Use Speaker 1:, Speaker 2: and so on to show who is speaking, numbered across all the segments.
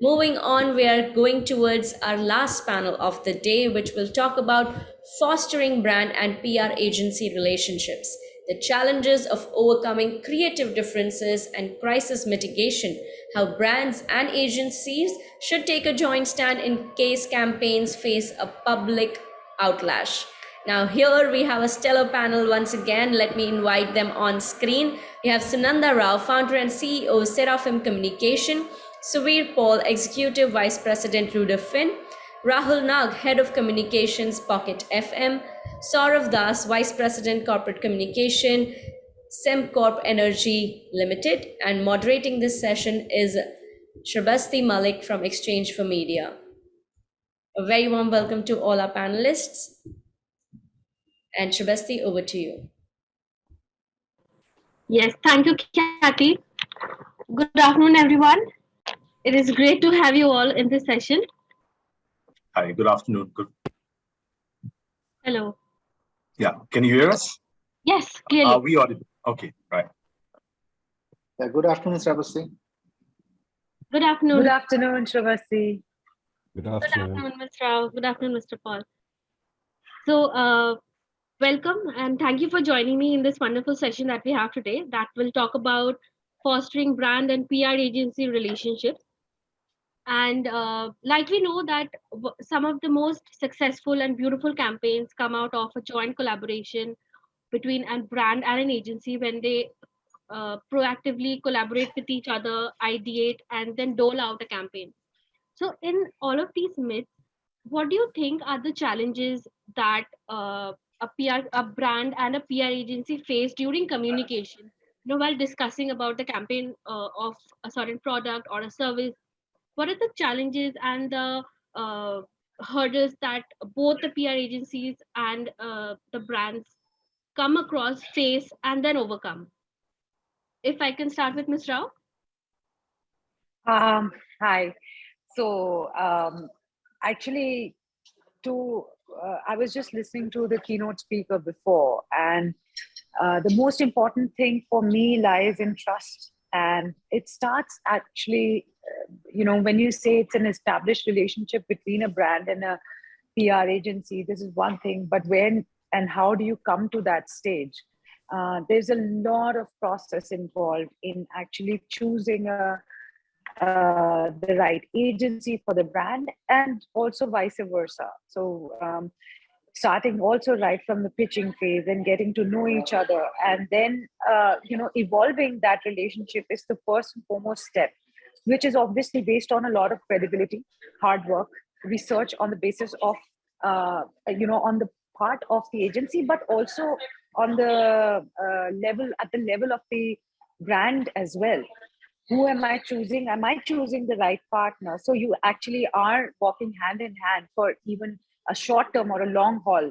Speaker 1: Moving on, we are going towards our last panel of the day, which will talk about fostering brand and PR agency relationships, the challenges of overcoming creative differences and crisis mitigation, how brands and agencies should take a joint stand in case campaigns face a public outlash. Now, here we have a stellar panel once again. Let me invite them on screen. We have Sunanda Rao, founder and CEO, Seraphim Communication, Suvir Paul, Executive Vice President, Ruder Finn, Rahul Nag, Head of Communications, Pocket FM, Saurav Das, Vice President, Corporate Communication, Sembcorp Energy Limited, and moderating this session is Shrabasti Malik from Exchange for Media. A very warm welcome to all our panelists. And Shrabasti, over to you.
Speaker 2: Yes, thank you, Kathy. Good afternoon, everyone. It is great to have you all in this session.
Speaker 3: Hi, good afternoon. Good.
Speaker 2: Hello.
Speaker 3: Yeah, can you hear us?
Speaker 2: Yes, clearly.
Speaker 3: Are we audible? Okay, right.
Speaker 4: Yeah, good afternoon, Sravasti.
Speaker 2: Good afternoon.
Speaker 5: Good afternoon, Sravasti.
Speaker 6: Good
Speaker 2: Good
Speaker 6: afternoon.
Speaker 2: afternoon, Mr. Rao. Good afternoon, Mr. Paul. So, uh, welcome and thank you for joining me in this wonderful session that we have today that will talk about fostering brand and PR agency relationships. And uh, like we know that some of the most successful and beautiful campaigns come out of a joint collaboration between a brand and an agency when they uh, proactively collaborate with each other, ideate, and then dole out a campaign. So, in all of these myths, what do you think are the challenges that uh, a PR, a brand, and a PR agency face during communication? You know, while discussing about the campaign uh, of a certain product or a service, what are the challenges and the uh, hurdles that both the PR agencies and uh, the brands come across, face, and then overcome? If I can start with Ms. Rao.
Speaker 5: Um, hi. So um, actually, to uh, I was just listening to the keynote speaker before, and uh, the most important thing for me lies in trust, and it starts actually, uh, you know, when you say it's an established relationship between a brand and a PR agency. This is one thing, but when and how do you come to that stage? Uh, there's a lot of process involved in actually choosing a uh, the right agency for the brand and also vice versa. So um, starting also right from the pitching phase and getting to know each other and then, uh, you know, evolving that relationship is the first and foremost step, which is obviously based on a lot of credibility, hard work, research on the basis of, uh, you know, on the part of the agency, but also on the uh, level, at the level of the brand as well who am I choosing? Am I choosing the right partner? So you actually are walking hand in hand for even a short term or a long haul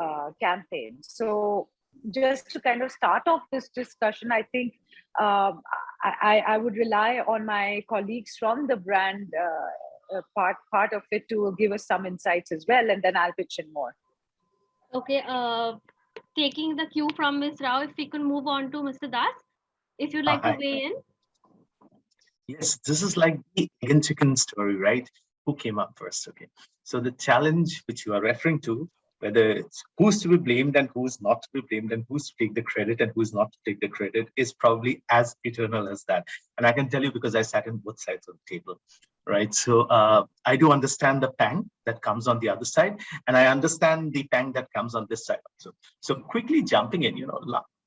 Speaker 5: uh, campaign. So just to kind of start off this discussion, I think um, I, I would rely on my colleagues from the brand uh, uh, part part of it to give us some insights as well, and then I'll pitch in more.
Speaker 2: Okay, uh, taking the cue from Ms. Rao, if we can move on to Mr. Das, if you'd like
Speaker 3: Uh,
Speaker 2: to weigh in.
Speaker 3: Yes, this is like the egg and chicken story, right? Who came up first? Okay. So the challenge which you are referring to, whether it's who's to be blamed and who's not to be blamed and who's to take the credit and who's not to take the credit is probably as eternal as that. And I can tell you because I sat in both sides of the table, right? So uh, I do understand the pang that comes on the other side, and I understand the pang that comes on this side also. So quickly jumping in, you know,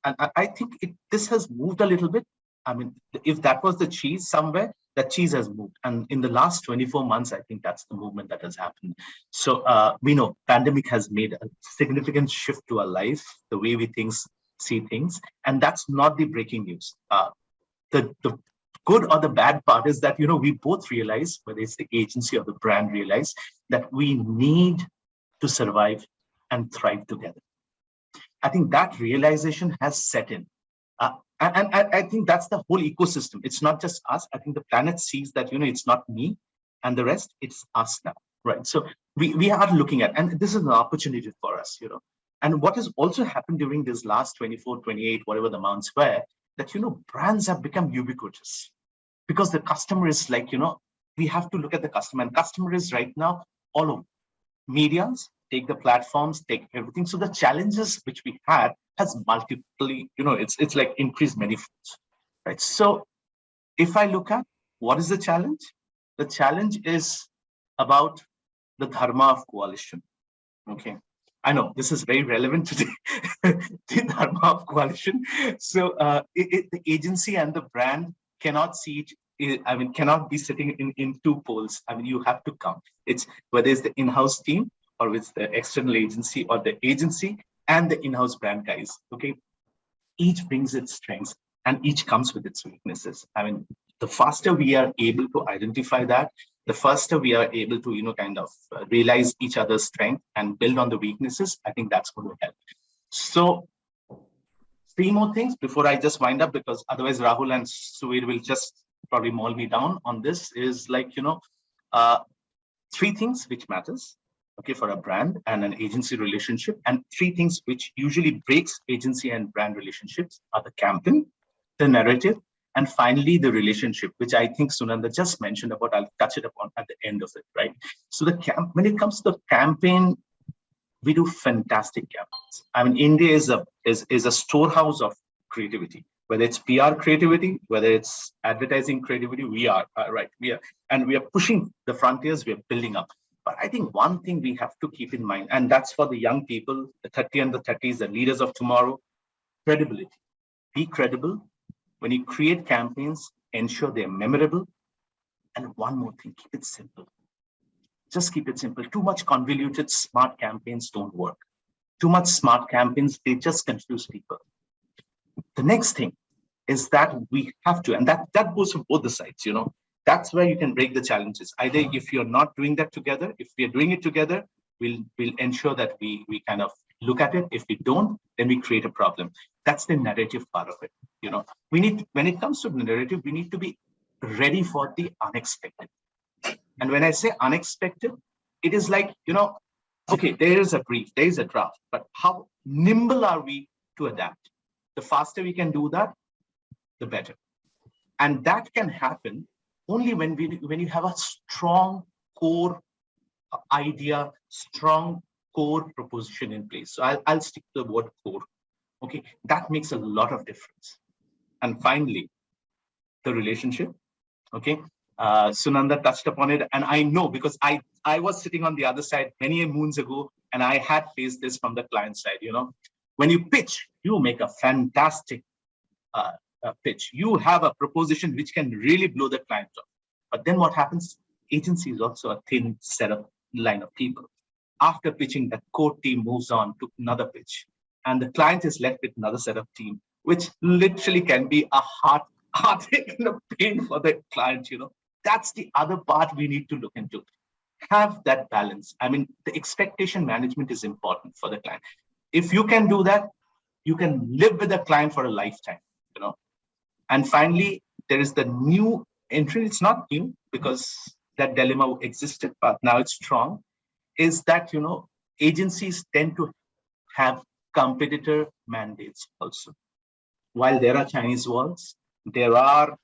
Speaker 3: and I, think it, this has moved a little bit. I mean, if that was the cheese somewhere, that cheese has moved. And in the last 24 months, I think that's the movement that has happened. So uh, we know pandemic has made a significant shift to our life, the way we things see things. And that's not the breaking news. Uh, the, the good or the bad part is that, you know, we both realize, whether it's the agency or the brand realize that we need to survive and thrive together. I think that realization has set in. Uh, and, and I, think that's the whole ecosystem. It's not just us. I think the planet sees that, you know, it's not me and the rest, it's us now, right? So we, we are looking at, and this is an opportunity for us, you know. And what has also happened during this last 24, 28, whatever the amounts were, that, you know, brands have become ubiquitous because the customer is like, you know, we have to look at the customer and customer is right now all over medias take the platforms take everything. So the challenges which we had has multiply you know it's it's like increased many folds right? So if i look at what is the challenge the challenge is about the dharma of coalition okay? I know this is very relevant today the dharma of coalition. So uh it, it, the agency and the brand cannot see each I mean, cannot be sitting in, in two poles. I mean, you have to come. It's whether it's the in-house team or it's the external agency or the agency and the in-house brand guys. Okay. Each brings its strengths and each comes with its weaknesses. I mean, the faster we are able to identify that, the faster we are able to, you know, kind of uh, realize each other's strength and build on the weaknesses. I think that's going to help. So three more things before I just wind up, because otherwise Rahul and Suvir will just probably maul me down on this is like, you know, uh, three things which matters, okay, for a brand and an agency relationship. And three things which usually breaks agency and brand relationships are the campaign, the narrative, and finally the relationship, which I think Sunanda just mentioned about, I'll touch it upon at the end of it, right? So the camp, when it comes to the campaign, we do fantastic campaigns. I mean, India is a is, is a storehouse of creativity whether it's PR creativity, whether it's advertising creativity, we are uh, right. We are, and we are pushing the frontiers. We are building up. But I think one thing we have to keep in mind, and that's for the young people, the 30 and the 30s, the leaders of tomorrow, credibility. Be credible. When you create campaigns, ensure they're memorable. And one more thing, keep it simple. Just keep it simple. Too much convoluted smart campaigns don't work. Too much smart campaigns, they just confuse people the next thing is that we have to, and that, that goes for both the sides, you know, that's where you can break the challenges. Either if you're not doing that together, if we're doing it together, we'll, we'll ensure that we, we kind of look at it. If we don't, then we create a problem. That's the narrative part of it. You know, we need, when it comes to the narrative, we need to be ready for the unexpected. And when I say unexpected, it is like, you know, okay, there is a brief, there is a draft, but how nimble are we to adapt? The faster we can do that, the better. And that can happen only when we when you have a strong core idea, strong core proposition in place. So I'll, I'll stick to the word core. Okay, that makes a lot of difference. And finally, the relationship. Okay, uh, Sunanda touched upon it, and I know because I I was sitting on the other side many moons ago, and I had faced this from the client side. You know, when you pitch, you make a fantastic uh, uh, pitch. You have a proposition which can really blow the client off. But then what happens? Agency is also a thin set of line of people. After pitching, the core team moves on to another pitch. And the client is left with another set of team, which literally can be a heart, heartache and a pain for the client, you know. That's the other part we need to look into. Have that balance. I mean, the expectation management is important for the client if you can do that, you can live with a client for a lifetime, you know. And finally, there is the new entry. It's not new because that dilemma existed, but now it's strong. Is that you know agencies tend to have competitor mandates also. While there are Chinese walls, there are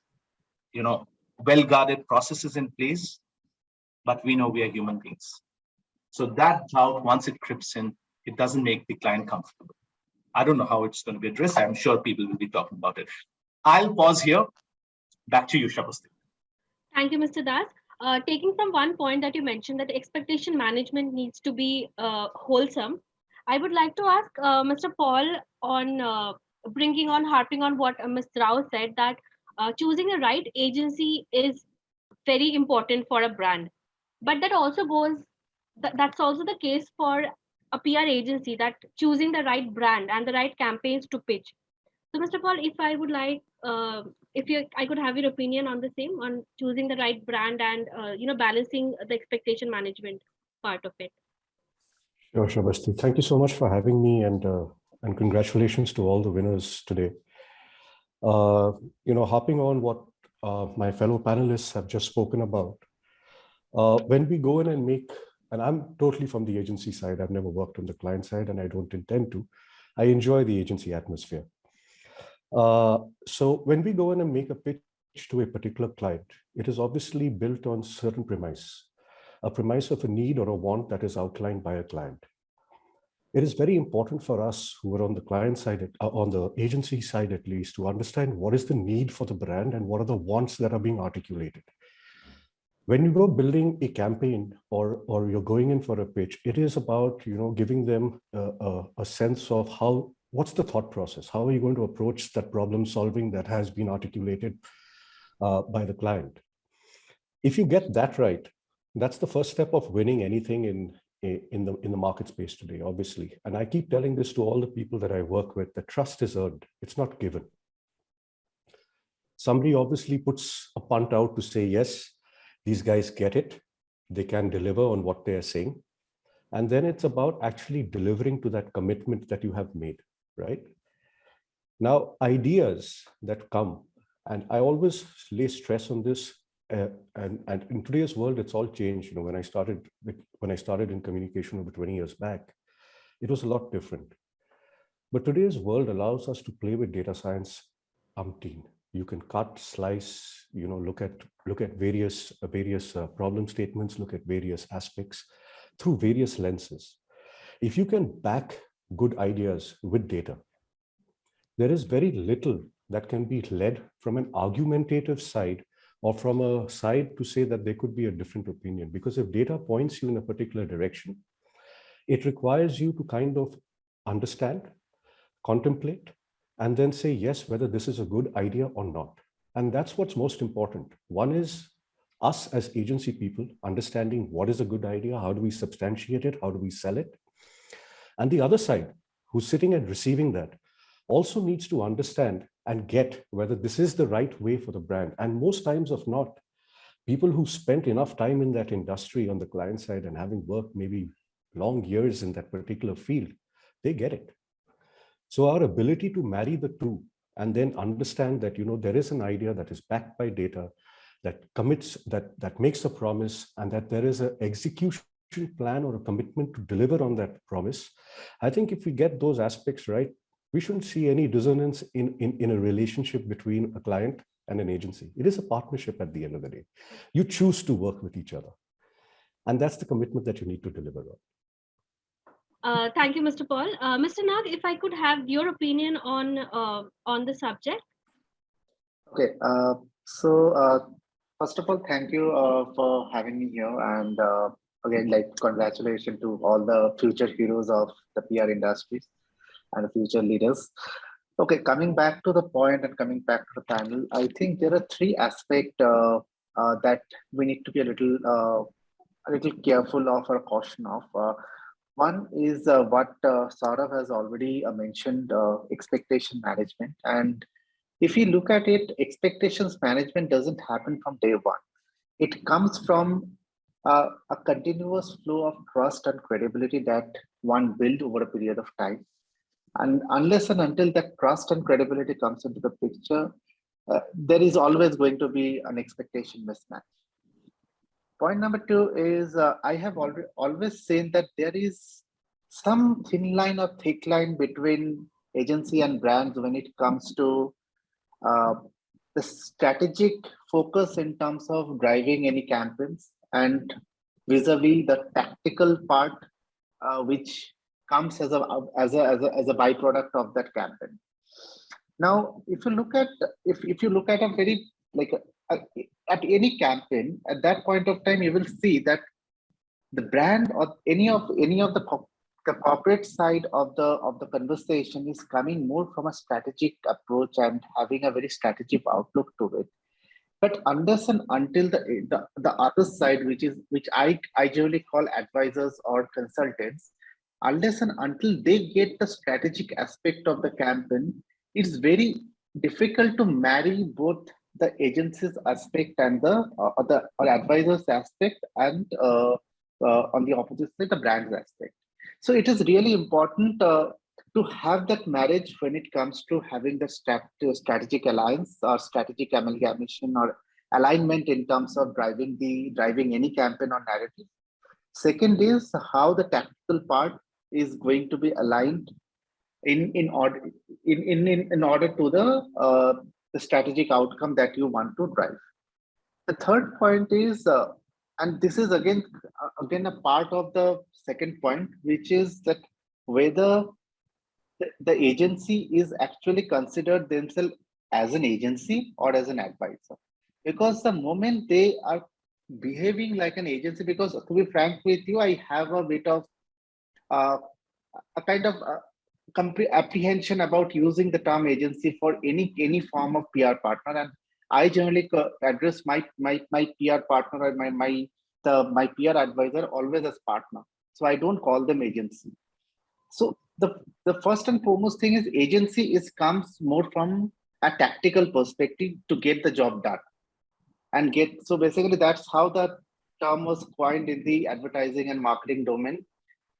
Speaker 3: you know well-guarded processes in place, but we know we are human beings. So that doubt, once it creeps in, it doesn't make the client comfortable. I don't know how it's going to be addressed. I'm sure people will be talking about it. I'll pause here. Back to you, Shabasti.
Speaker 2: Thank you, Mr. Das. Uh, taking from one point that you mentioned that expectation management needs to be uh, wholesome, I would like to ask uh, Mr. Paul on uh, bringing on, harping on what uh, Ms. Rao said that uh, choosing the right agency is very important for a brand. But that also goes, th that's also the case for a PR agency that choosing the right brand and the right campaigns to pitch. So, Mr. Paul, if I would like, uh, if you, I could have your opinion on the same, on choosing the right brand and uh, you know balancing the expectation management part of it.
Speaker 6: Sure, Shabasti. Thank you so much for having me, and uh, and congratulations to all the winners today. Uh, you know, hopping on what uh, my fellow panelists have just spoken about. Uh, when we go in and make and I'm totally from the agency side. I've never worked on the client side and I don't intend to. I enjoy the agency atmosphere. Uh, so when we go in and make a pitch to a particular client, it is obviously built on certain premise, a premise of a need or a want that is outlined by a client. It is very important for us who are on the client side, uh, on the agency side at least, to understand what is the need for the brand and what are the wants that are being articulated. When you go building a campaign or, or you're going in for a pitch, it is about you know giving them a, a, a sense of how what's the thought process? How are you going to approach that problem solving that has been articulated uh, by the client? If you get that right, that's the first step of winning anything in, in, the, in the market space today, obviously. And I keep telling this to all the people that I work with, that trust is earned, it's not given. Somebody obviously puts a punt out to say, yes, these guys get it, they can deliver on what they are saying. And then it's about actually delivering to that commitment that you have made, right? Now, ideas that come, and I always lay stress on this, uh, and, and in today's world, it's all changed. You know, when I started when I started in communication over 20 years back, it was a lot different. But today's world allows us to play with data science umpteen. You can cut, slice, you know, look at look at various uh, various uh, problem statements, look at various aspects through various lenses. If you can back good ideas with data, there is very little that can be led from an argumentative side or from a side to say that there could be a different opinion. Because if data points you in a particular direction, it requires you to kind of understand, contemplate, and then say yes, whether this is a good idea or not. And that's what's most important. One is us as agency people understanding what is a good idea, how do we substantiate it, how do we sell it? And the other side, who's sitting and receiving that, also needs to understand and get whether this is the right way for the brand. And most times of not, people who spent enough time in that industry on the client side and having worked maybe long years in that particular field, they get it. So our ability to marry the two and then understand that, you know, there is an idea that is backed by data, that commits, that, that makes a promise, and that there is an execution plan or a commitment to deliver on that promise. I think if we get those aspects right, we shouldn't see any dissonance in, in, in a relationship between a client and an agency. It is a partnership at the end of the day. You choose to work with each other. And that's the commitment that you need to deliver on.
Speaker 2: Uh, thank you, Mr. Paul. Uh, Mr. Nag, if I could have your opinion on uh, on the subject.
Speaker 4: Okay, uh, so uh, first of all, thank you uh, for having me here. And again, like congratulations to all the future heroes of the PR industries and future leaders. Okay, coming back to the point and coming back to the panel, I think there are three aspects that we need to be a little a little careful of or caution of. Uh, one is uh, what uh, Saurav has already mentioned, expectation management. And if you look at it, expectations management doesn't happen from day one. It comes from a continuous flow of trust and credibility that one build over a period of time and unless and until that trust and credibility comes into the picture, uh, there is always going to be an expectation mismatch. Point number two is uh, I have already always seen that there is some thin line or thick line between agency and brands when it comes to uh, the strategic focus in terms of driving any campaigns and vis-a-vis -vis the tactical part uh, which comes as a as a as a, as a byproduct of that campaign. Now if you look at if, if you look at a very like a, a, at any campaign at that point of time you will see that the brand or any of any of the the corporate side of the of the conversation is coming more from a strategic approach and having a very strategic outlook to it. But unless and until the, the the other side which is which i i generally call advisors or consultants unless and until they get the strategic aspect of the campaign, it's very difficult to marry both the agency's aspect and the uh, the or advisor's aspect and uh, uh, on the opposite side the brand's aspect. So it is really important uh, to have that marriage when it comes to having the strat strategic alliance or strategic amalgamation or alignment in terms of driving the driving any campaign or narrative. Second is how the tactical part is going to be aligned in in order in in in, in order to the uh, the strategic outcome that you want to drive. The third point is, uh, and this is again, uh, again a part of the second point, which is that whether the, the agency is actually considered themselves as an agency or as an advisor. Because the moment they are behaving like an agency, because to be frank with you, I have a bit of uh, a kind of uh, apprehension about using the term agency for any any form of PR partner, and I generally address my my my PR partner or my my the my PR advisor always as partner. So I don't call them agency. So the the first and foremost thing is agency is comes more from a tactical perspective to get the job done and get so basically that's how the term was coined in the advertising and marketing domain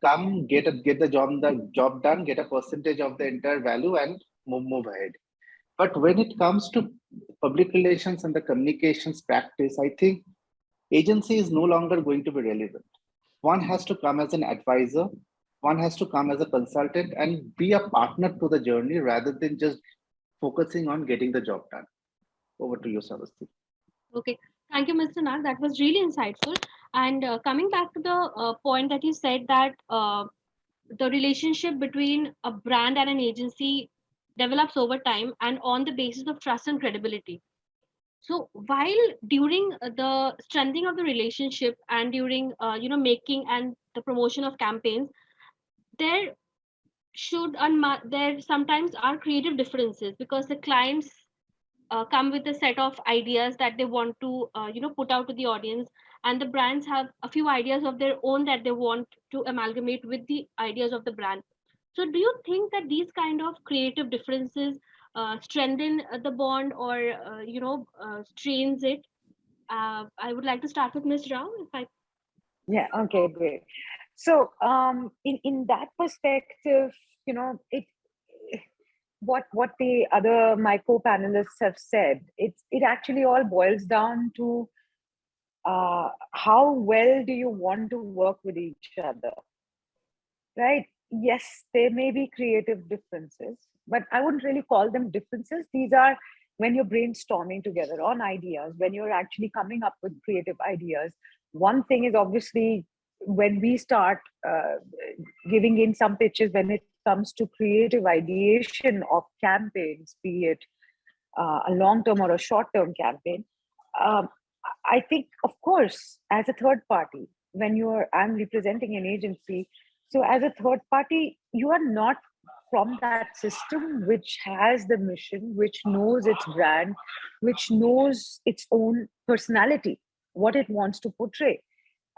Speaker 4: come get a get the job the job done get a percentage of the entire value and move, move ahead but when it comes to public relations and the communications practice i think agency is no longer going to be relevant one has to come as an advisor one has to come as a consultant and be a partner to the journey rather than just focusing on getting the job done. Over to you, Sarvasti.
Speaker 2: Okay, thank you, Mr. Nag. That was really insightful. And uh, coming back to the uh, point that you said that uh, the relationship between a brand and an agency develops over time and on the basis of trust and credibility. So while during the strengthening of the relationship and during uh, you know making and the promotion of campaigns, there should there sometimes are creative differences because the clients uh, come with a set of ideas that they want to uh, you know put out to the audience and the brands have a few ideas of their own that they want to amalgamate with the ideas of the brand. So do you think that these kind of creative differences uh, strengthen the bond or uh, you know uh, strains it? Uh, i would like to start with ms rao if i
Speaker 5: yeah okay great. So um, in, in that perspective, you know, it what what the other my co-panelists have said, it's it actually all boils down to uh, how well do you want to work with each other, right? Yes, there may be creative differences, but I wouldn't really call them differences. These are when you're brainstorming together on ideas, when you're actually coming up with creative ideas. One thing is obviously when we start uh, giving in some pitches when it comes to creative ideation of campaigns, be it uh, a long-term or a short-term campaign, um, I think, of course, as a third party, when you are, I'm representing an agency, so as a third party, you are not from that system which has the mission, which knows its brand, which knows its own personality, what it wants to portray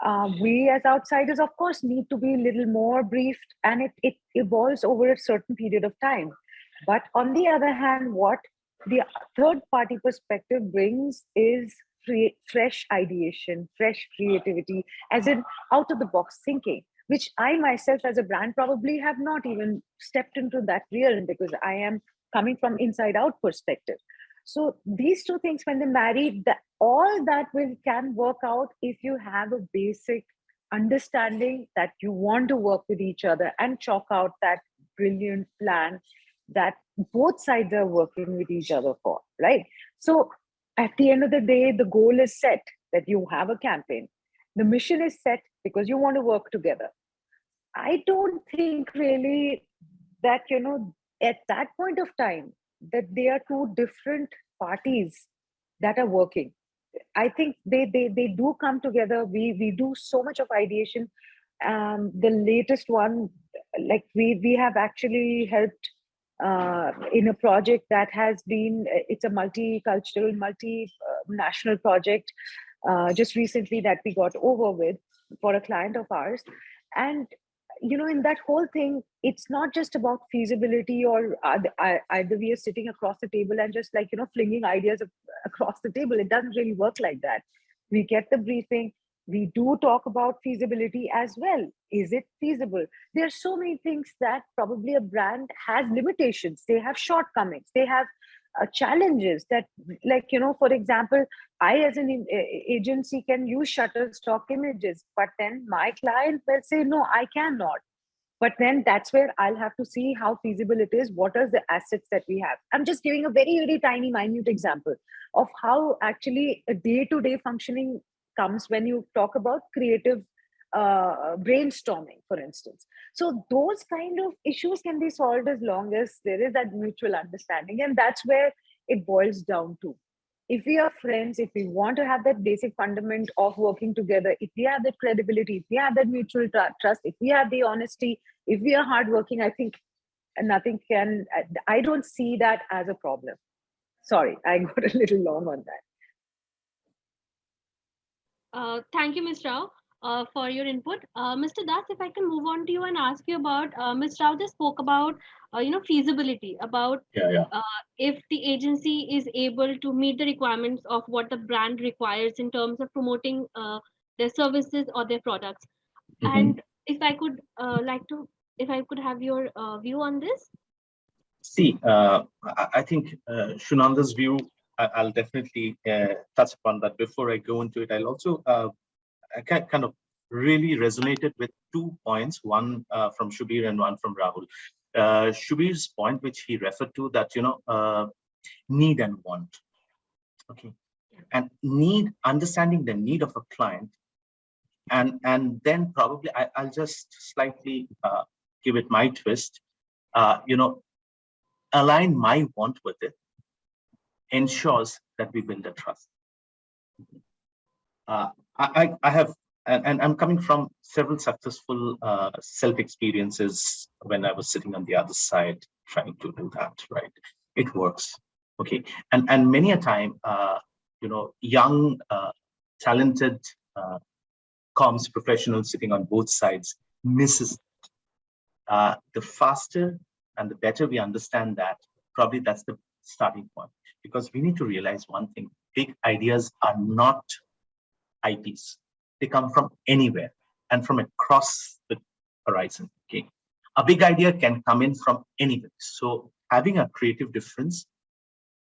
Speaker 5: uh, we as outsiders, of course, need to be a little more briefed and it, it evolves over a certain period of time. But on the other hand, what the third party perspective brings is free, fresh ideation, fresh creativity, as in out of the box thinking, which I myself as a brand probably have not even stepped into that realm because I am coming from inside out perspective. So these two things, when they marry, that all that will can work out if you have a basic understanding that you want to work with each other and chalk out that brilliant plan that both sides are working with each other for, right? So at the end of the day, the goal is set that you have a campaign. The mission is set because you want to work together. I don't think really that, you know, at that point of time, that they are two different parties that are working i think they they they do come together we we do so much of ideation um the latest one like we we have actually helped uh, in a project that has been it's a multicultural multi-national project uh, just recently that we got over with for a client of ours and you know, in that whole thing, it's not just about feasibility or either we are sitting across the table and just like, you know, flinging ideas across the table. It doesn't really work like that. We get the briefing. We do talk about feasibility as well. Is it feasible? There are so many things that probably a brand has limitations. They have shortcomings. They have uh, challenges that like you know for example i as an agency can use shutterstock images but then my client will say no i cannot but then that's where i'll have to see how feasible it is what are the assets that we have i'm just giving a very very tiny minute example of how actually a day-to-day functioning comes when you talk about creative uh, brainstorming for instance so those kind of issues can be solved as long as there is that mutual understanding and that's where it boils down to if we are friends, if we want to have that basic fundament of working together, if we have that credibility, if we have that mutual trust, if we have the honesty, if we are hardworking, I think nothing can, I don't see that as a problem. Sorry, I got a little long on that.
Speaker 2: Uh, thank you, Ms. Rao, uh, for your input. Uh, Mr. Das, if I can move on to you and ask you about, uh, Ms. Rao just spoke about, uh, you know, feasibility, about
Speaker 3: Yeah, yeah.
Speaker 2: uh, if the agency is able to meet the requirements of what the brand requires in terms of promoting uh, their services or their products.
Speaker 3: Mhm.
Speaker 2: And if I could uh, like to, if I could have your uh, view on this.
Speaker 3: See, uh, I, think uh, Shunanda's view, I'll definitely uh, touch upon that. Before I go into it, I'll also uh, I kind of really resonated with two points, one uh, from Shubir and one from Rahul. Uh, Shubir's point, which he referred to, that you know, uh, need and want. Okay, and need understanding the need of a client, and and then probably I, I'll just slightly uh, give it my twist. Uh, you know, align my want with it ensures that we build a trust. Uh, I, I, have, and, and I'm coming from several successful uh, self experiences when I was sitting on the other side trying to do that, right? It works. Okay. And, and many a time, uh, you know, young, uh, talented uh, comms professionals sitting on both sides misses. Uh, the faster and the better we understand that, probably that's the starting point. Because we need to realize one thing, big ideas are not IPs. They come from anywhere and from across the horizon, okay? A big idea can come in from anywhere. So having a creative difference,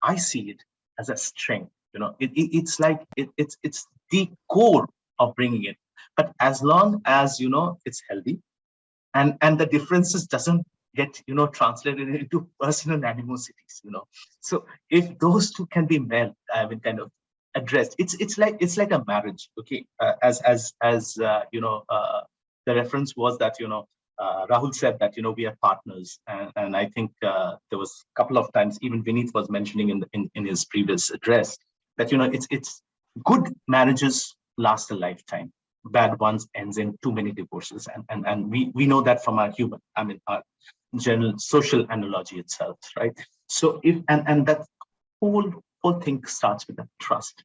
Speaker 3: I see it as a strength, you know, it, it- it's like, it, it's, it's the core of bringing it. But as long as, you know, it's healthy and, and the differences doesn't get you know translated into personal animosities you know. So if those two can be met i mean kind of addressed it's it's like it's like a marriage okay? Uh, as as as uh, you know uh, the reference was that you know uh, rahul said that you know we are partners and, and i think uh, there was a couple of times even Vineet was mentioning in, in in his previous address that you know it's it's good marriages last a lifetime bad ones ends in too many divorces and and, and we we know that from our human i mean our general social analogy itself, right? So if and and that whole whole thing starts with that trust.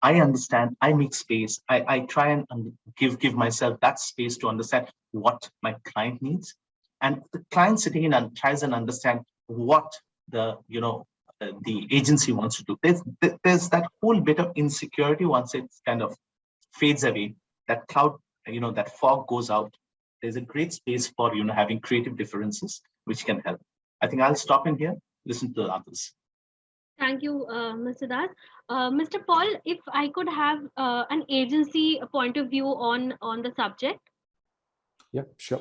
Speaker 3: I understand. I make space. I I try and give give myself that space to understand what my client needs, and the client sitting in and tries and understand what the you know uh, the agency wants to do. There's there's that whole bit of insecurity once it kind of fades away. That cloud, you know, that fog goes out there's a great space for you know having creative differences which can help i think i'll stop in here listen to the others
Speaker 2: Thank you, uh, Mr. Das. Uh, Mr. Paul, if I could have uh, an agency point of view on on the subject.
Speaker 6: Yeah, sure.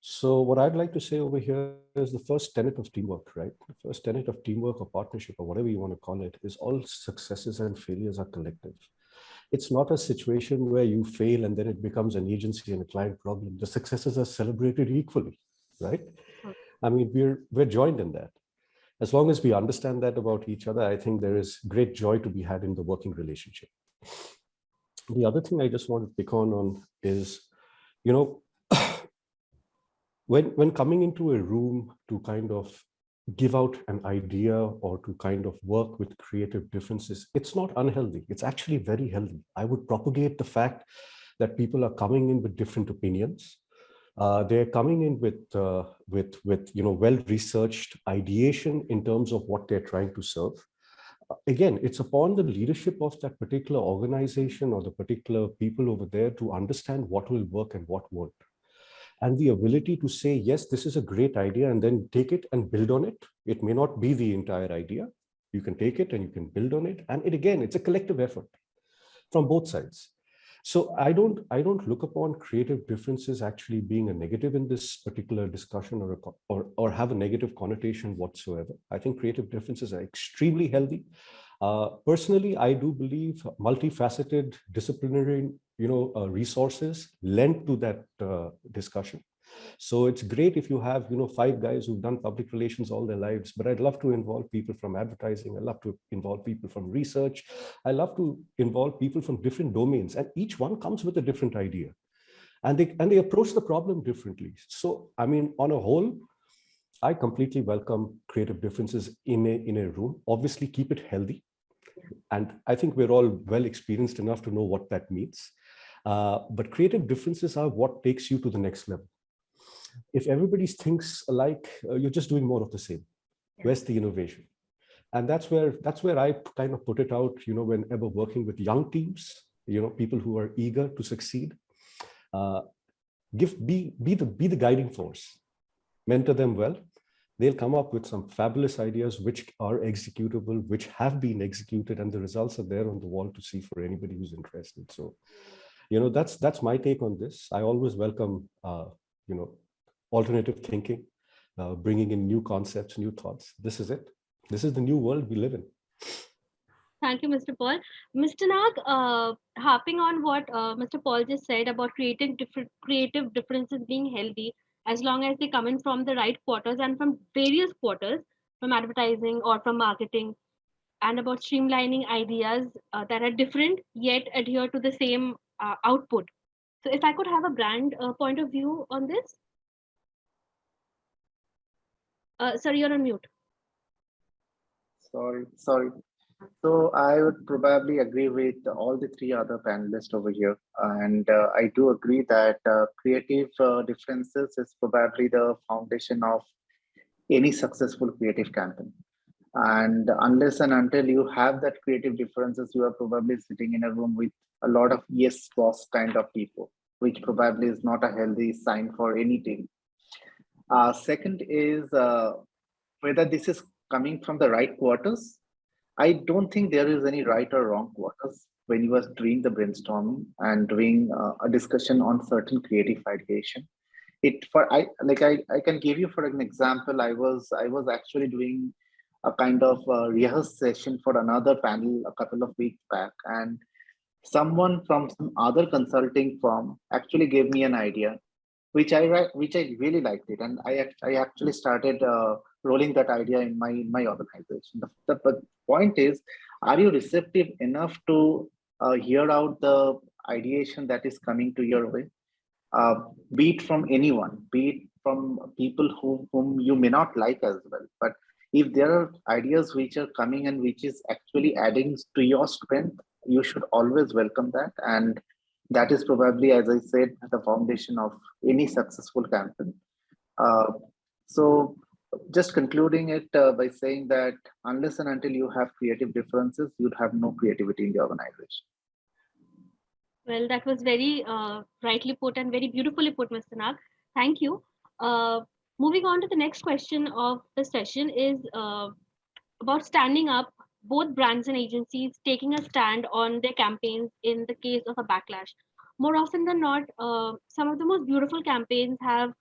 Speaker 6: So what I'd like to say over here is the first tenet of teamwork, right? The first tenet of teamwork or partnership or whatever you want to call it is all successes and failures are collective. It's not a situation where you fail and then it becomes an agency and a client problem. The successes are celebrated equally, right? I mean, we're we're joined in that. As long as we understand that about each other, I think there is great joy to be had in the working relationship. The other thing I just want to pick on on is, you know, when when coming into a room to kind of give out an idea or to kind of work with creative differences it's not unhealthy. It's actually very healthy. I would propagate the fact that people are coming in with different opinions. Uh, they're coming in with uh, with with you know well researched ideation in terms of what they're trying to serve. Uh, again it's upon the leadership of that particular organization or the particular people over there to understand what will work and what won't and the ability to say, yes, this is a great idea, and then take it and build on it. It may not be the entire idea. You can take it and you can build on it. And it again, it's a collective effort from both sides. So I don't I don't look upon creative differences actually being a negative in this particular discussion or a, or or have a negative connotation whatsoever. I think creative differences are extremely healthy. Uh, personally, I do believe multifaceted disciplinary you know uh, resources lent to that uh, discussion. So it's great if you have, you know, five guys who've done public relations all their lives, but I'd love to involve people from advertising. I love to involve people from research. I love to involve people from different domains and each one comes with a different idea and they, and they approach the problem differently. So, I mean, on a whole, I completely welcome creative differences in a, in a room. Obviously keep it healthy. And I think we're all well experienced enough to know what that means. Uh, but creative differences are what takes you to the next level if everybody thinks alike, uh, you're just doing more of the same. Where's the innovation? And that's where that's where I kind of put it out, you know, whenever working with young teams, you know, people who are eager to succeed, uh, give be be the be the guiding force, mentor them well. They'll come up with some fabulous ideas which are executable, which have been executed, and the results are there on the wall to see for anybody who's interested. So, you know, that's that's my take on this. I always welcome, uh, you know, alternative thinking, uh, bringing in new concepts, new thoughts. This is it. This is the new world we live in.
Speaker 2: Thank you, Mr. Paul. Mr. Nag, uh, harping on what uh, Mr. Paul just said about creating different creative differences being healthy, as long as they come in from the right quarters and from various quarters, from advertising or from marketing, and about streamlining ideas uh, that are different yet adhere to the same uh, output. So, if I could have a brand uh, point of view on this, uh, sorry, you're on mute.
Speaker 4: Sorry, sorry. So I would probably agree with all the three other panelists over here. And uh, I do agree that uh, creative uh, differences is probably the foundation of any successful creative campaign. And unless and until you have that creative differences, you are probably sitting in a room with a lot of yes boss kind of people, which probably is not a healthy sign for any team. Uh, second is uh, whether this is coming from the right quarters. I don't think there is any right or wrong quarters when you are doing the brainstorming and doing uh, a discussion on certain creative ideation. It for I like I, I can give you for an example. I was I was actually doing a kind of uh, rehearse session for another panel a couple of weeks back, and someone from some other consulting firm actually gave me an idea which I which I really liked it, and I I actually started uh, rolling that idea in my in my organization. The, the, point is, are you receptive enough to uh, hear out the ideation that is coming to your way, uh, be it from anyone, be it from people who, whom you may not like as well, but if there are ideas which are coming and which is actually adding to your strength, you should always welcome that and that is probably, as I said, the foundation of any successful campaign. Uh, so just concluding it uh, by saying that unless and until you have creative differences, you'd have no creativity in the organization.
Speaker 2: Well, that was very uh, rightly put and very beautifully put, Mr. Nag. Thank you. Uh, moving on to the next question of the session is uh, about standing up both brands and agencies taking a stand on their campaigns in the case of a backlash. More often than not, uh, some of the most beautiful campaigns have,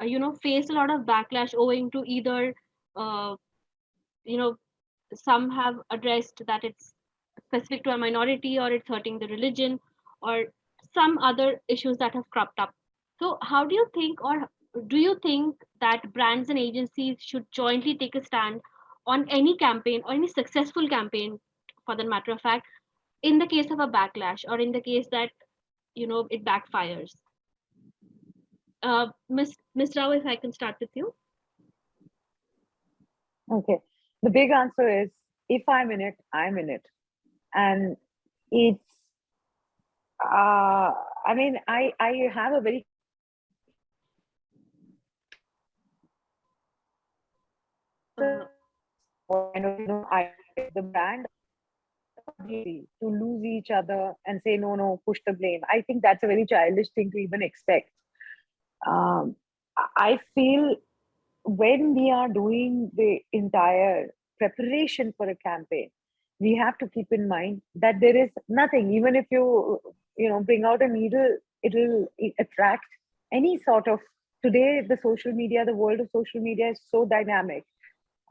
Speaker 2: uh, you know, faced a lot of backlash owing to either, uh, you know, some have addressed that it's specific to a minority or it's hurting the religion or some other issues that have cropped up. So how do you think or do you think that brands and agencies should jointly take a stand on any campaign or any successful campaign for the matter of fact in the case of a backlash or in the case that you know it backfires uh miss miss rao if i can start with you
Speaker 5: Okay. The big answer is if I'm in it, I'm in it. And it's uh I mean I I have a very
Speaker 2: uh,
Speaker 5: I know, you know I the brand to lose each other and say no no push the blame. I think that's a very childish thing to even expect. Um I feel when we are doing the entire preparation for a campaign, we have to keep in mind that there is nothing, even if you you know bring out a needle it'll attract any sort of today the social media the world of social media is so dynamic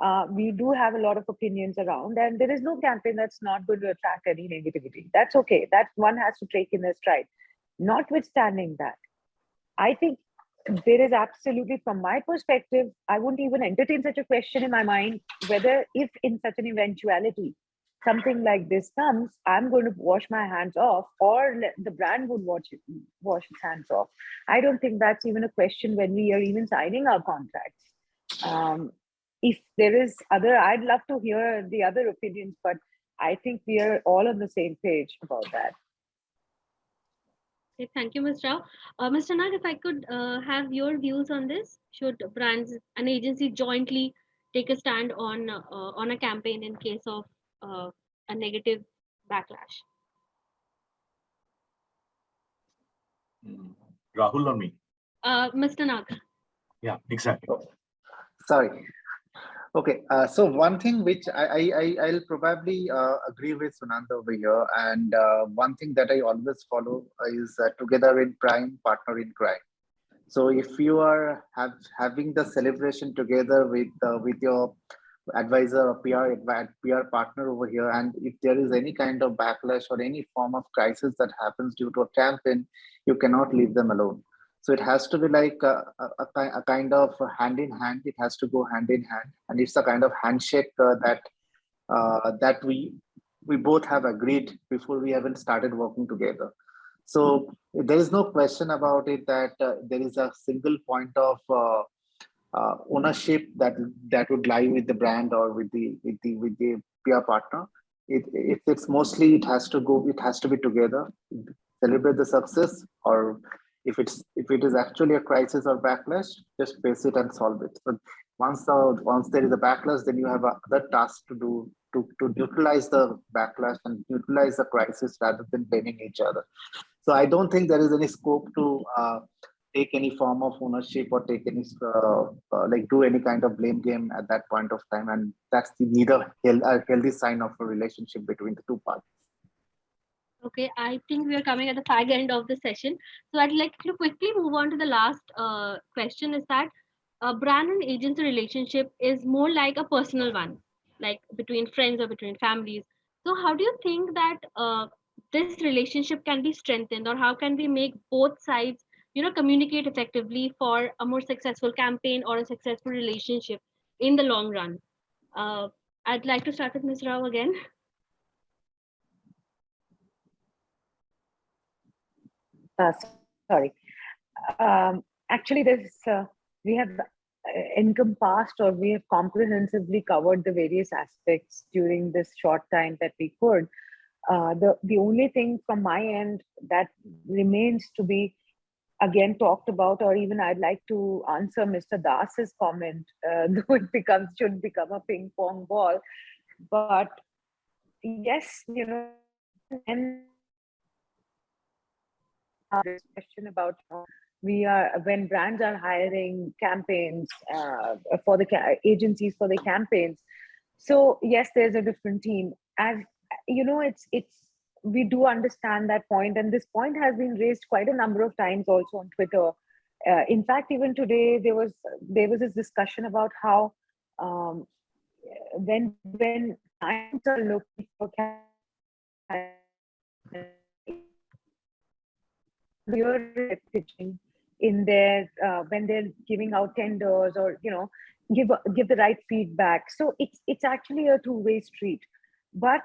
Speaker 5: uh, we do have a lot of opinions around and there is no campaign that's not going to attract any negativity. That's okay. That one has to take in their stride. Notwithstanding that i think there is absolutely from my perspective i wouldn't even entertain such a question in my mind whether if in such an eventuality something like this comes i'm going to wash my hands off or the brand would it, wash its hands off. I don't think that's even a question when we are even signing our contracts. Um, if there is other i'd love to hear the other opinions but i think we are all on the same page about that
Speaker 2: Okay, thank you, Ms. Rao. Uh, Mr. Nag, if I could uh, have your views on this, should brands and agency jointly take a stand on uh, on a campaign in case of uh, a negative backlash?
Speaker 3: Mm. Rahul or me?
Speaker 2: Uh, Mr. Nag.
Speaker 3: Yeah, exactly.
Speaker 4: Sorry. Okay, uh, so one thing which I, I, I I'll probably uh, agree with Sunanda over here, and uh, one thing that I always follow is uh, together in crime, partner in crime. So if you are have having the celebration together with uh, with your advisor or PR PR partner over here, and if there is any kind of backlash or any form of crisis that happens due to a campaign, you cannot leave them alone. So it has to be like a, a, a kind of hand in hand. It has to go hand in hand, and it's a kind of handshake uh, that uh, that we we both have agreed before we even started working together. So there is no question about it that uh, there is a single point of uh, uh, ownership that that would lie with the brand or with the with the with the PR partner. It, it it's mostly it has to go. It has to be together. Celebrate the success or if it's if it is actually a crisis or backlash just face it and solve it. But once the once there is a backlash then you have other tasks to do to, to neutralize the backlash and neutralize the crisis rather than blaming each other. So i don't think there is any scope to uh, take any form of ownership or take any uh, uh, like do any kind of blame game at that point of time. And that's the neither a healthy sign of a relationship between the two parties
Speaker 2: Okay, I think we are coming at the fag end of the session. So I'd like to quickly move on to the last uh, question is that a brand and agency relationship is more like a personal one, like between friends or between families. So how do you think that uh, this relationship can be strengthened or how can we make both sides, you know, communicate effectively for a more successful campaign or a successful relationship in the long run? Uh, I'd like to start with Ms. Rao again.
Speaker 5: uh, sorry. Um, actually, there's uh, we have uh, encompassed or we have comprehensively covered the various aspects during this short time that we could. Uh, the the only thing from my end that remains to be again talked about, or even I'd like to answer Mr. Das's comment, uh, though it becomes should become a ping pong ball, but yes, you know, and this question about we are when brands are hiring campaigns uh, for the agencies for the campaigns. So yes there's a different team. As you know it's it's we do understand that point and this point has been raised quite a number of times also on twitter. Uh, in fact even today there was there was this discussion about how um, when when clients are looking for campaigns clear pitching in their uh, when they're giving out tenders or you know give give the right feedback. So it's it's actually a two-way street. But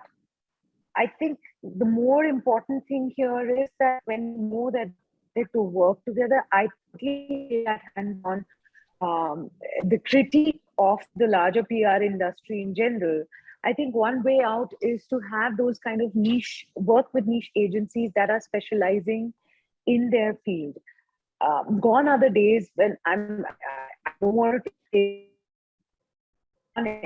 Speaker 5: i think the more important thing here is that when you know that they to work together i think that hands on um, the critique of the larger pr industry in general. I think one way out is to have those kind of niche work with niche agencies that are specializing in their field. Um, gone are the days when I'm, I don't want to say,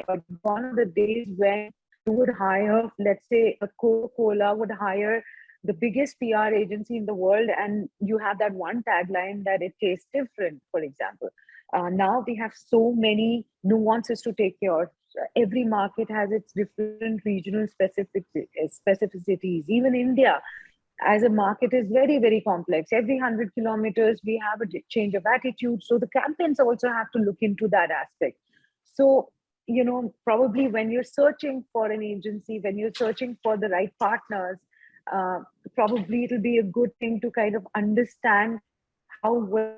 Speaker 5: but gone are the days when you would hire, let's say, a Coca-Cola would hire the biggest PR agency in the world, and you have that one tagline that it tastes different, for example. Uh, now we have so many nuances to take care of. Every market has its different regional specific specificities. Even India, as a market is very, very complex. Every 100 kilometers, we have a change of attitude. So the campaigns also have to look into that aspect. So, you know, probably when you're searching for an agency, when you're searching for the right partners, uh, probably it'll be a good thing to kind of understand how well,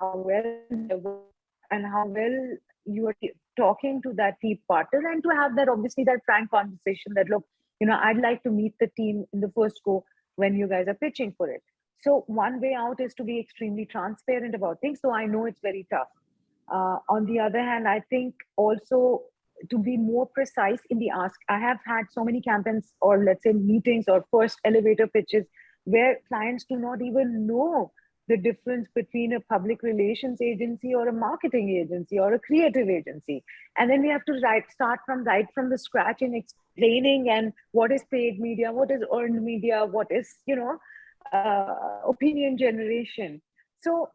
Speaker 5: how well, and how well you are talking to that key partner and to have that obviously that frank conversation that look you know i'd like to meet the team in the first go when you guys are pitching for it. So one way out is to be extremely transparent about things so i know it's very tough. Uh, on the other hand i think also to be more precise in the ask i have had so many campaigns or let's say meetings or first elevator pitches where clients do not even know the difference between a public relations agency or a marketing agency or a creative agency. And then we have to write start from right from the scratch in explaining and what is paid media what is earned media what is you know uh, opinion generation. So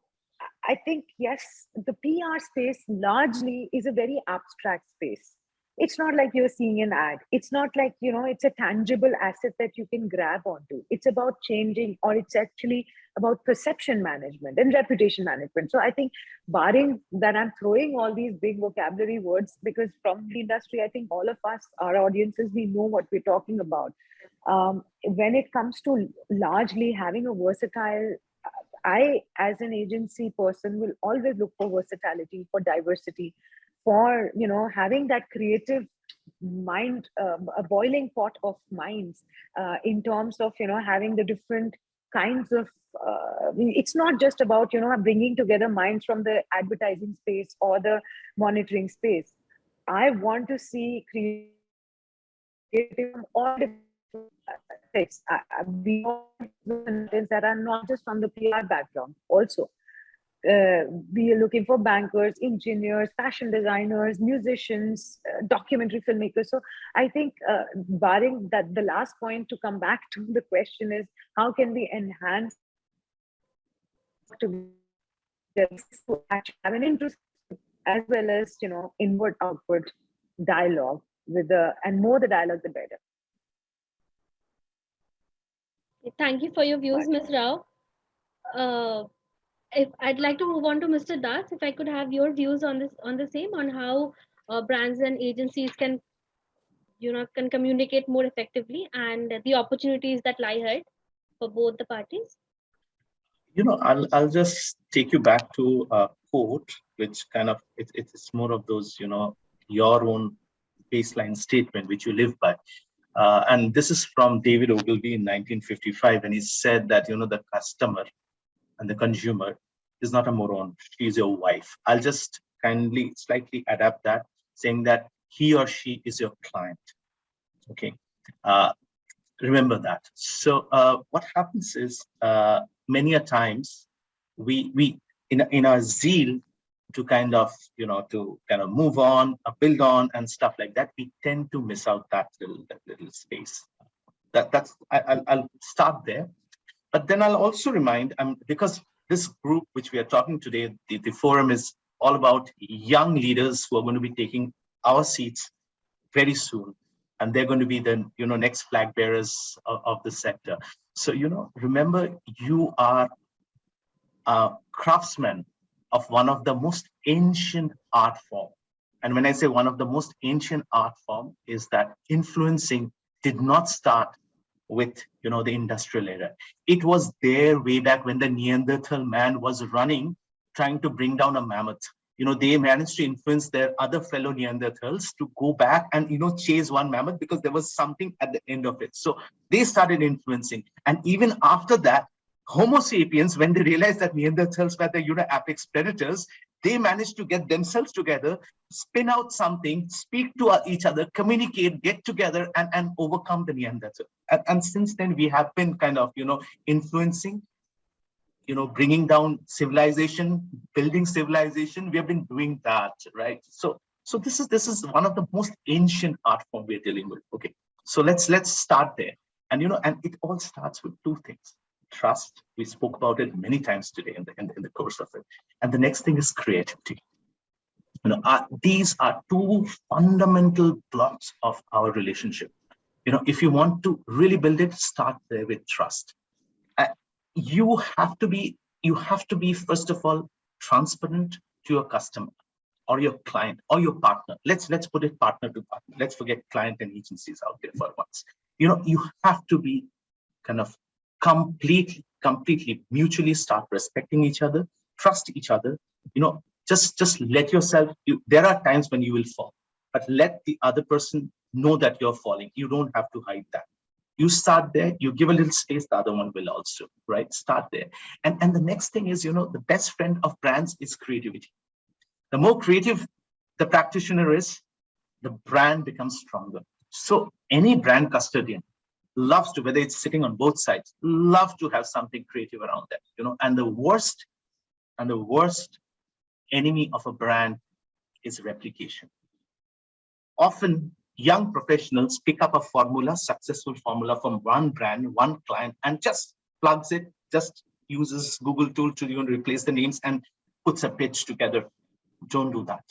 Speaker 5: i think yes the pr space largely is a very abstract space it's not like you're seeing an ad. It's not like you know it's a tangible asset that you can grab onto. It's about changing or it's actually about perception management and reputation management. So i think barring that i'm throwing all these big vocabulary words because from the industry i think all of us our audiences we know what we're talking about. Um, when it comes to largely having a versatile i as an agency person will always look for versatility for diversity for you know having that creative mind um, a boiling pot of minds uh, in terms of you know having the different kinds of uh, it's not just about you know bringing together minds from the advertising space or the monitoring space. I want to see creative all uh, uh, beyond that are not just from the pr background also uh, we are looking for bankers, engineers, fashion designers, musicians, uh, documentary filmmakers. So I think, uh, barring that, the last point to come back to the question is how can we enhance to have an interest as well as you know inward outward dialogue with the and more the dialogue the better.
Speaker 2: Thank you for your views, Ms. Rao. If I'd like to move on to Mr. Das, if I could have your views on this on the same on how uh, brands and agencies can you know can communicate more effectively and the opportunities that lie ahead for both the parties.
Speaker 3: You know, I'll I'll just take you back to a quote, which kind of it, it's more of those you know your own baseline statement which you live by. Uh, and this is from David Ogilvy in 1955, and he said that you know the customer and the consumer is not a moron. She's your wife. I'll just kindly slightly adapt that, saying that he or she is your client. Okay. Uh, remember that. So uh, what happens is uh, many a times we we in in our zeal to kind of you know to kind of move on, uh, build on, and stuff like that, we tend to miss out that little that little space. That that's I, I'll, I'll start there. But then I'll also remind, um, because this group which we are talking today, the, the forum is all about young leaders who are going to be taking our seats very soon. And they're going to be the you know next flag bearers of, of the sector. So, you know, remember you are a craftsman of one of the most ancient art form. And when I say one of the most ancient art form is that influencing did not start with you know the industrial era. It was there way back when the neanderthal man was running trying to bring down a mammoth. You know they managed to influence their other fellow neanderthals to go back and you know chase one mammoth because there was something at the end of it. So they started influencing. And even after that homo sapiens when they realized that neanderthals were the you know apex predators they managed to get themselves together, spin out something, speak to uh, each other, communicate, get together, and, and overcome the Neanderthal. And, and since then, we have been kind of, you know, influencing, you know, bringing down civilization, building civilization. We have been doing that, right? So, so this is this is one of the most ancient art form we're dealing with. Okay, so let's let's start there. And you know, and it all starts with two things trust. We spoke about it many times today in the, in the, in the course of it. And the next thing is creativity. You know, uh, these are two fundamental blocks of our relationship. You know, if you want to really build it, start there with trust. you have to be, you have to be, first of all, transparent to your customer or your client or your partner. Let's let's put it partner to partner. Let's forget client and agencies out there for once. You know, you have to be kind of completely, completely mutually start respecting each other, trust each other. You know, just just let yourself. You, there are times when you will fall, but let the other person know that you're falling. You don't have to hide that. You start there, you give a little space, the other one will also, right? Start there. And, and the next thing is, you know, the best friend of brands is creativity. The more creative the practitioner is, the brand becomes stronger. So any brand custodian loves to, whether it's sitting on both sides, love to have something creative around that, you know, and the worst, and the worst enemy of a brand is replication. Often young professionals pick up a formula, successful formula from one brand, one client, and just plugs it, just uses Google tool to even replace the names and puts a pitch together. Don't do that.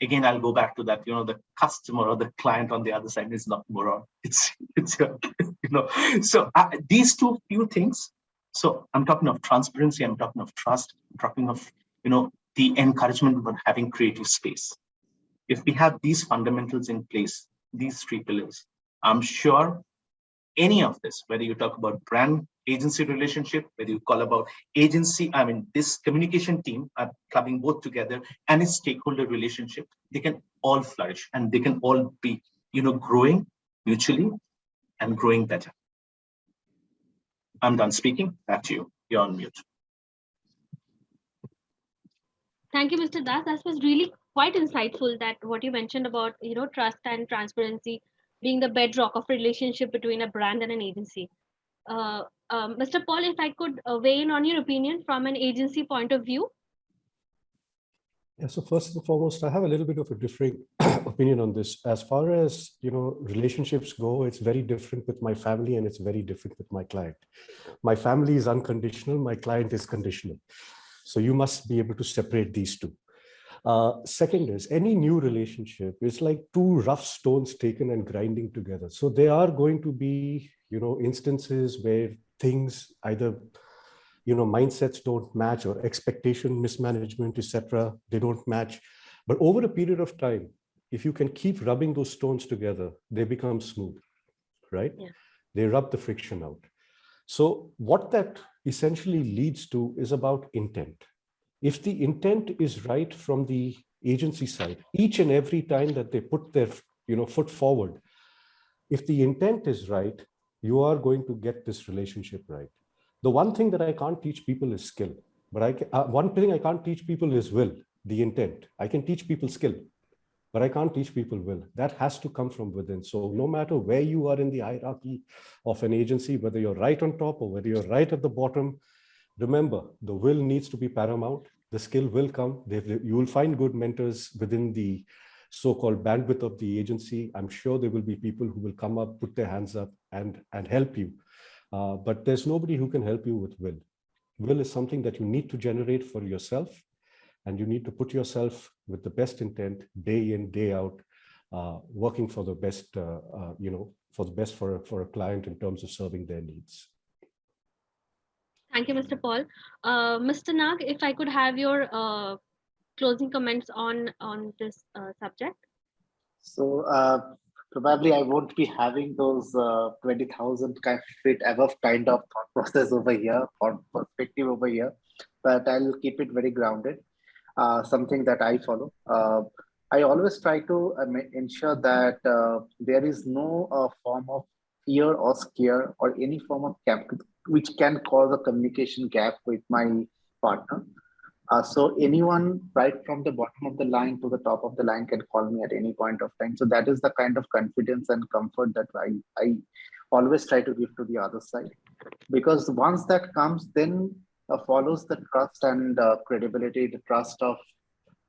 Speaker 3: Again, I'll go back to that, you know, the customer or the client on the other side is not moron. It's, it's you know, so uh, these two few things. So I'm talking of transparency, I'm talking of trust, I'm talking of, you know, the encouragement of having creative space if we have these fundamentals in place, these three pillars, I'm sure any of this, whether you talk about brand agency relationship, whether you call about agency, I mean, this communication team are coming both together and its stakeholder relationship, they can all flourish and they can all be, you know, growing mutually and growing better. I'm done speaking. Back to you. You're on mute.
Speaker 2: Thank you, Mr. Das. That was really quite insightful that what you mentioned about you know trust and transparency being the bedrock of relationship between a brand and an agency. Uh, um, Mr. Paul, if I could uh, weigh in on your opinion from an agency point of view.
Speaker 6: Yeah, so first and foremost, I have a little bit of a differing opinion on this. As far as you know, relationships go, it's very different with my family and it's very different with my client. My family is unconditional, my client is conditional. So you must be able to separate these two. Uh, second is any new relationship is like two rough stones taken and grinding together. So there are going to be, you know, instances where things either, you know, mindsets don't match or expectation mismanagement, etc. They don't match. But over a period of time, if you can keep rubbing those stones together, they become smooth, right?
Speaker 2: Yeah.
Speaker 6: They rub the friction out. So what that essentially leads to is about intent if the intent is right from the agency side, each and every time that they put their you know, foot forward, if the intent is right, you are going to get this relationship right. The one thing that I can't teach people is skill, but I can, uh, one thing I can't teach people is will, the intent. I can teach people skill, but I can't teach people will. That has to come from within. So no matter where you are in the hierarchy of an agency, whether you're right on top or whether you're right at the bottom, remember the will needs to be paramount the skill will come you will find good mentors within the so-called bandwidth of the agency i'm sure there will be people who will come up put their hands up and and help you uh, but there's nobody who can help you with will will is something that you need to generate for yourself and you need to put yourself with the best intent day in day out uh, working for the best uh, uh you know for the best for for a client in terms of serving their needs
Speaker 2: Thank you, Mr. Paul. Uh, Mr. Nag, if I could have your uh, closing comments on, on this uh, subject.
Speaker 4: So uh, probably I won't be having those uh, 20,000 kind feet above kind of thought process over here or perspective over here, but I'll keep it very grounded. Uh, something that I follow. I always try to ensure that there is no form of fear or scare or any form of which can cause a communication gap with my partner. Uh, so anyone right from the bottom of the line to the top of the line can call me at any point of time. So that is the kind of confidence and comfort that I, I always try to give to the other side. Because once that comes, then uh, follows the trust and uh, credibility, the trust of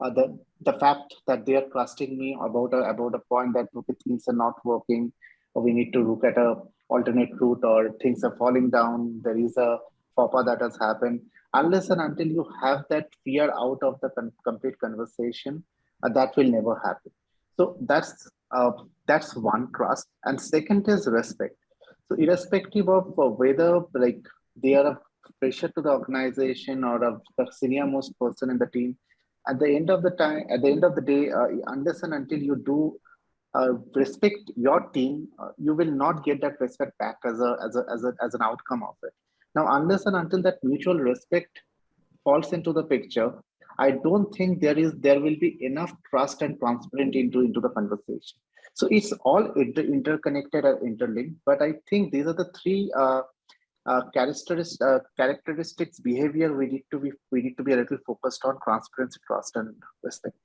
Speaker 4: uh, the, the fact that they are trusting me about a, about a point that okay, things are not working, or we need to look at a alternate route or things are falling down, there is a FOPA that has happened. Unless and until you have that fear out of the con complete conversation, uh, that will never happen. So that's uh, that's one trust. And second is respect. So irrespective of uh, whether like they are a pressure to the organization or a, the senior most person in the team. At the end of the time, at the end of the day, uh, unless and until you do uh, respect your team, uh, you will not get that respect back as a, as a as a as an outcome of it. Now, unless and until that mutual respect falls into the picture, I don't think there is there will be enough trust and transparency into into the conversation. So it's all inter interconnected and interlinked. But I think these are the three uh, uh, characteristics uh, characteristics behavior we need to be we need to be a little focused on transparency, trust, and respect.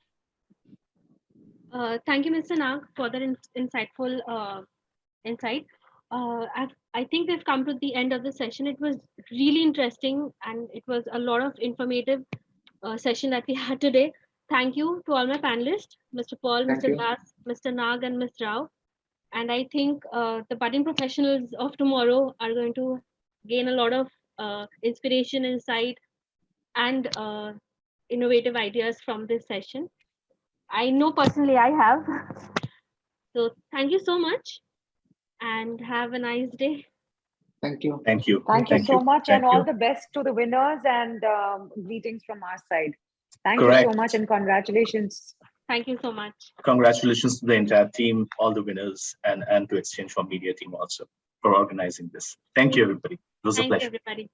Speaker 2: Uh, thank you, Mr. Nag, for that in- insightful uh, insight. Uh, I've, think we've come to the end of the session. It was really interesting and it was a lot of informative uh, session that we had today. Thank you to all my panelists, Mr. Paul,
Speaker 4: Thank
Speaker 2: Mr.
Speaker 4: you.
Speaker 2: Das, Mr. Nag, and Ms. Rao. And I think uh, the budding professionals of tomorrow are going to gain a lot of uh, inspiration, insight, and uh, innovative ideas from this session. I know personally I have. So thank you so much and have a nice day.
Speaker 4: Thank you.
Speaker 3: Thank you.
Speaker 5: Thank you so much and
Speaker 3: Thank
Speaker 5: all the best to the winners and um, greetings from our side. Thank you so much and congratulations.
Speaker 2: Thank you so much.
Speaker 3: Congratulations to the entire team, all the winners, and, and to exchange4media team also for organizing this. Thank you, everybody. It was a
Speaker 2: Thank you,
Speaker 3: pleasure.
Speaker 2: everybody.